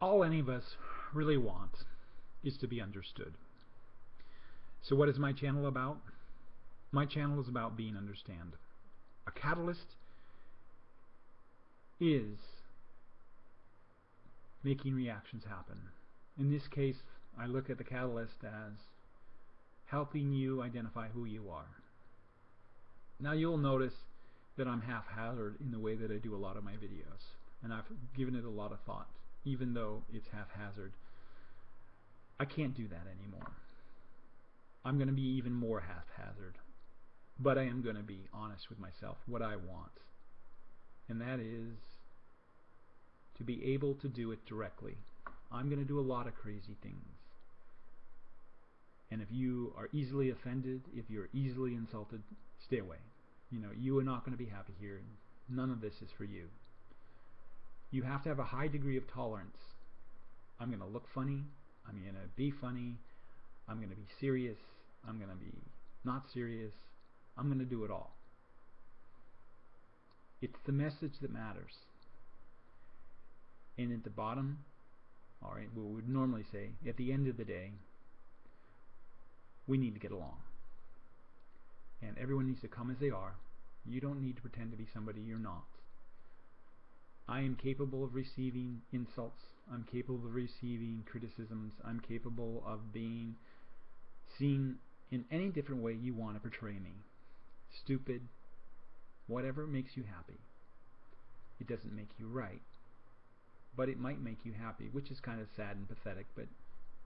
all any of us really want is to be understood. So what is my channel about? My channel is about being understood. A catalyst is making reactions happen. In this case, I look at the catalyst as helping you identify who you are. Now you'll notice that I'm haphazard in the way that I do a lot of my videos and I've given it a lot of thought even though it's haphazard. I can't do that anymore. I'm going to be even more haphazard. But I am going to be honest with myself, what I want. And that is to be able to do it directly. I'm going to do a lot of crazy things. And if you are easily offended, if you're easily insulted, stay away. You know, you are not going to be happy here. None of this is for you. You have to have a high degree of tolerance. I'm going to look funny. I'm going to be funny. I'm going to be serious. I'm going to be not serious. I'm going to do it all. It's the message that matters. And at the bottom, alright, we would normally say, at the end of the day, we need to get along. And everyone needs to come as they are. You don't need to pretend to be somebody you're not. I am capable of receiving insults. I'm capable of receiving criticisms. I'm capable of being seen in any different way you want to portray me. Stupid, whatever makes you happy. It doesn't make you right, but it might make you happy, which is kind of sad and pathetic, but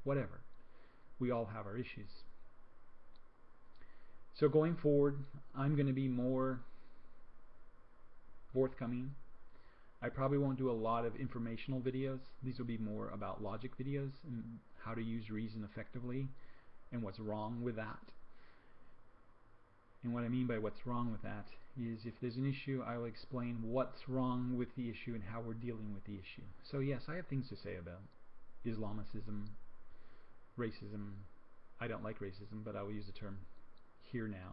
whatever. We all have our issues. So going forward, I'm going to be more forthcoming. I probably won't do a lot of informational videos. These will be more about logic videos and how to use reason effectively and what's wrong with that. And what I mean by what's wrong with that is if there's an issue, I will explain what's wrong with the issue and how we're dealing with the issue. So yes, I have things to say about Islamicism, racism. I don't like racism, but I will use the term here now.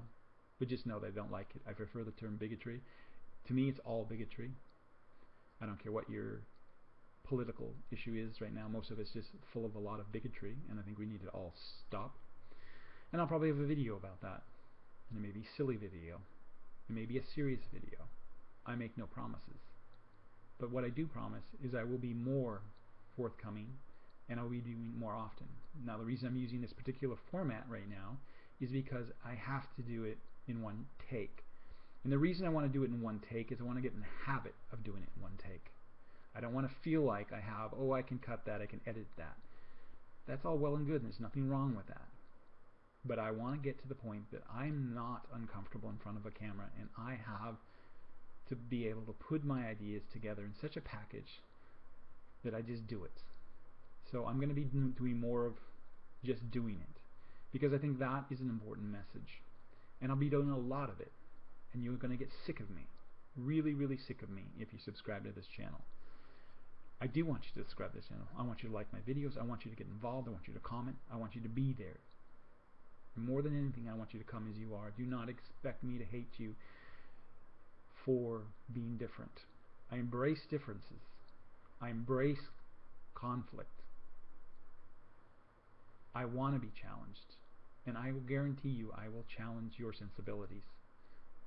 But just know that I don't like it. I prefer the term bigotry. To me, it's all bigotry. I don't care what your political issue is right now. Most of it's just full of a lot of bigotry, and I think we need to all stop. And I'll probably have a video about that. And it may be a silly video. It may be a serious video. I make no promises. But what I do promise is I will be more forthcoming and I'll be doing more often. Now the reason I'm using this particular format right now is because I have to do it in one take. And the reason I want to do it in one take is I want to get in the habit of doing it in one take. I don't want to feel like I have, oh, I can cut that, I can edit that. That's all well and good, and there's nothing wrong with that. But I want to get to the point that I'm not uncomfortable in front of a camera and I have to be able to put my ideas together in such a package that I just do it. So I'm going to be doing more of just doing it because I think that is an important message. And I'll be doing a lot of it. And you're going to get sick of me. Really, really sick of me if you subscribe to this channel. I do want you to subscribe to this channel. I want you to like my videos. I want you to get involved. I want you to comment. I want you to be there. More than anything, I want you to come as you are. Do not expect me to hate you for being different. I embrace differences. I embrace conflict. I want to be challenged. And I will guarantee you I will challenge your sensibilities.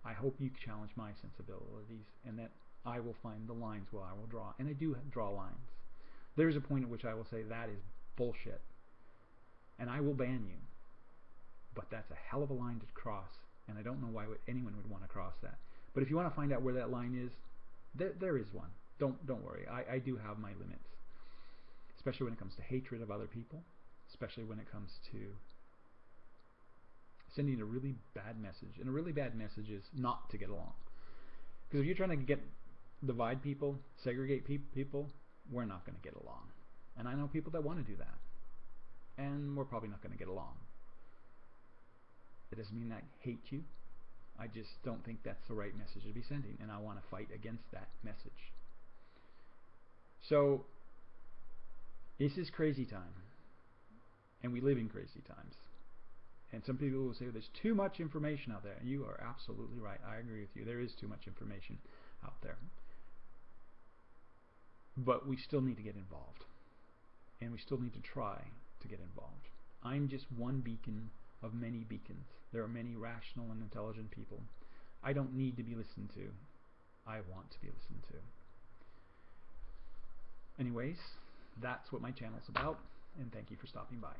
I hope you challenge my sensibilities and that I will find the lines where I will draw. And I do draw lines. There's a point at which I will say that is bullshit. And I will ban you. But that's a hell of a line to cross, and I don't know why anyone would want to cross that. But if you want to find out where that line is, there, there is one. Don't don't worry. I, I do have my limits, especially when it comes to hatred of other people, especially when it comes to sending a really bad message. And a really bad message is not to get along. Because if you're trying to get divide people, segregate pe people, we're not going to get along. And I know people that want to do that. And we're probably not going to get along. It doesn't mean I hate you. I just don't think that's the right message to be sending, and I want to fight against that message. So, this is crazy time, and we live in crazy times. And some people will say there's too much information out there. And you are absolutely right. I agree with you. There is too much information out there. But we still need to get involved. and we still need to try to get involved. I'm just one beacon of many beacons. There are many rational and intelligent people. I don't need to be listened to. I want to be listened to. Anyways, that's what my channel's about, and thank you for stopping by.